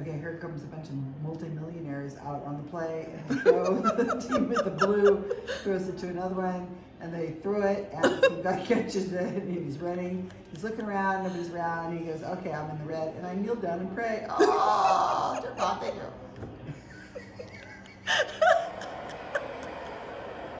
okay, here comes a bunch of multimillionaires out on the play, and they throw the team with the blue throws it to another one, and they throw it, and some guy catches it, and he's running, he's looking around, nobody's around, and he goes, okay, I'm in the red, and I kneel down and pray, oh!